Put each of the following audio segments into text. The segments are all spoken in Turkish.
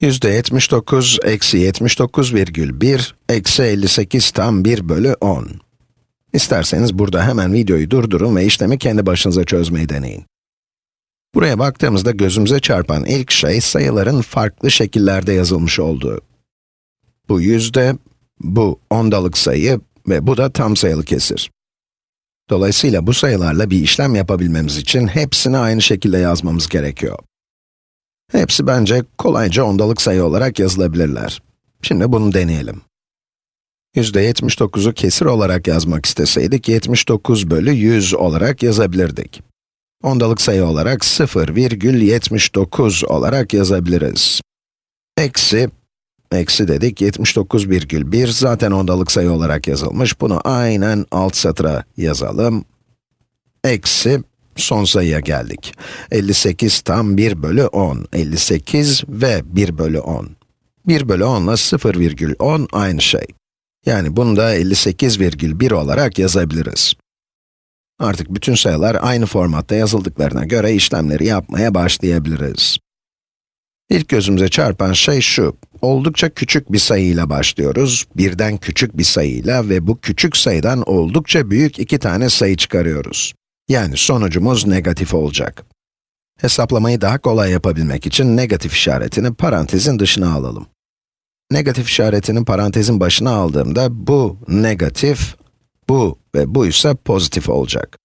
Yüzde 79 eksi 79 virgül 1 eksi 58 tam 1 bölü 10. İsterseniz burada hemen videoyu durdurun ve işlemi kendi başınıza çözmeyi deneyin. Buraya baktığımızda gözümüze çarpan ilk şey sayıların farklı şekillerde yazılmış olduğu. Bu yüzde, bu ondalık sayı ve bu da tam sayılı kesir. Dolayısıyla bu sayılarla bir işlem yapabilmemiz için hepsini aynı şekilde yazmamız gerekiyor. Hepsi bence kolayca ondalık sayı olarak yazılabilirler. Şimdi bunu deneyelim. %79'u kesir olarak yazmak isteseydik, 79 bölü 100 olarak yazabilirdik. Ondalık sayı olarak 0,79 olarak yazabiliriz. Eksi, eksi dedik, 79,1 zaten ondalık sayı olarak yazılmış. Bunu aynen alt satıra yazalım. Eksi, son sayıya geldik. 58 tam 1 bölü 10. 58 ve 1 bölü 10. 1 bölü 10 ile 0,10 aynı şey. Yani bunu da 58,1 olarak yazabiliriz. Artık bütün sayılar aynı formatta yazıldıklarına göre işlemleri yapmaya başlayabiliriz. İlk gözümüze çarpan şey şu, oldukça küçük bir sayıyla başlıyoruz, birden küçük bir sayıyla ve bu küçük sayıdan oldukça büyük iki tane sayı çıkarıyoruz. Yani sonucumuz negatif olacak. Hesaplamayı daha kolay yapabilmek için negatif işaretini parantezin dışına alalım. Negatif işaretini parantezin başına aldığımda bu negatif, bu ve bu ise pozitif olacak.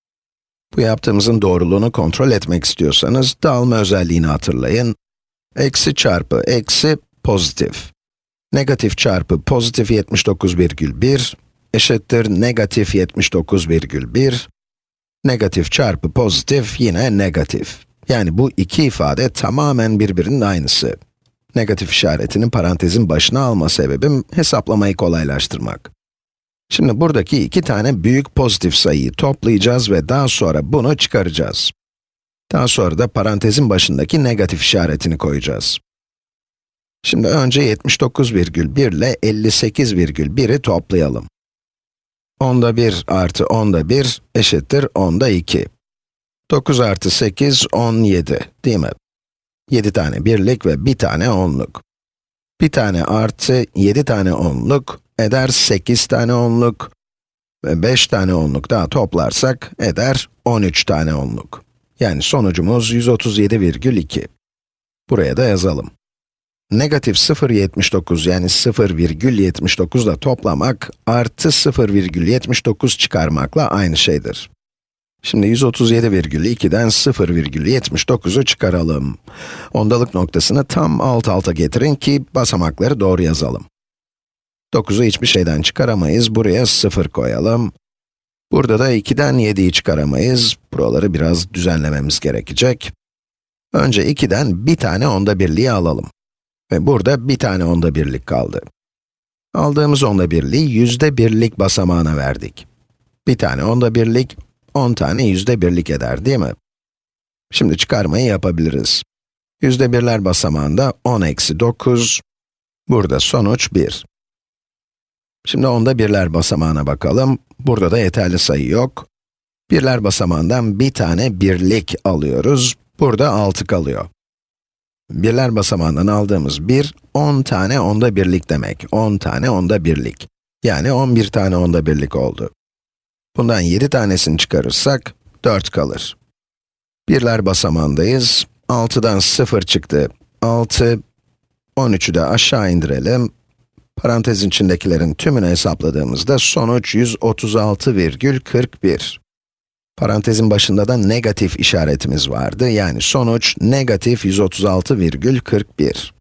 Bu yaptığımızın doğruluğunu kontrol etmek istiyorsanız dağılma özelliğini hatırlayın. Eksi çarpı eksi pozitif. Negatif çarpı pozitif 79,1 eşittir negatif 79,1 Negatif çarpı pozitif yine negatif. Yani bu iki ifade tamamen birbirinin aynısı. Negatif işaretini parantezin başına alma sebebim hesaplamayı kolaylaştırmak. Şimdi buradaki iki tane büyük pozitif sayıyı toplayacağız ve daha sonra bunu çıkaracağız. Daha sonra da parantezin başındaki negatif işaretini koyacağız. Şimdi önce 79,1 ile 58,1'i toplayalım. Onda 1 artı onda 1 eşittir onda 2. 9 artı 8, 17, değil mi? 7 tane birlik ve bir tane onluk. Bir tane artı 7 tane onluk eder 8 tane onluk ve 5 tane onluk daha toplarsak eder 13 tane onluk. Yani sonucumuz 137,2. Buraya da yazalım. Negatif 0,79 yani 0,79 ile toplamak artı 0,79 çıkarmakla aynı şeydir. Şimdi 137,2'den 0,79'u çıkaralım. Ondalık noktasını tam alt alta getirin ki basamakları doğru yazalım. 9'u hiçbir şeyden çıkaramayız, buraya 0 koyalım. Burada da 2'den 7'yi çıkaramayız, buraları biraz düzenlememiz gerekecek. Önce 2'den bir tane onda birliği alalım. Ve burada bir tane onda birlik kaldı. Aldığımız onda birliği yüzde birlik basamağına verdik. Bir tane onda birlik, 10 tane yüzde birlik eder değil mi? Şimdi çıkarmayı yapabiliriz. Yüzde birler basamağında 10 eksi 9, burada sonuç 1. Şimdi onda birler basamağına bakalım. Burada da yeterli sayı yok. Birler basamağından bir tane birlik alıyoruz. Burada 6 kalıyor. Birler basamağından aldığımız 1, 10 tane onda birlik demek. 10 tane onda birlik. Yani 11 tane onda birlik oldu. Bundan 7 tanesini çıkarırsak, 4 kalır. Birler basamağındayız. 6'dan 0 çıktı. 6, 13'ü de aşağı indirelim. Parantezin içindekilerin tümünü hesapladığımızda sonuç 136,41. Parantezin başında da negatif işaretimiz vardı. Yani sonuç negatif 136,41.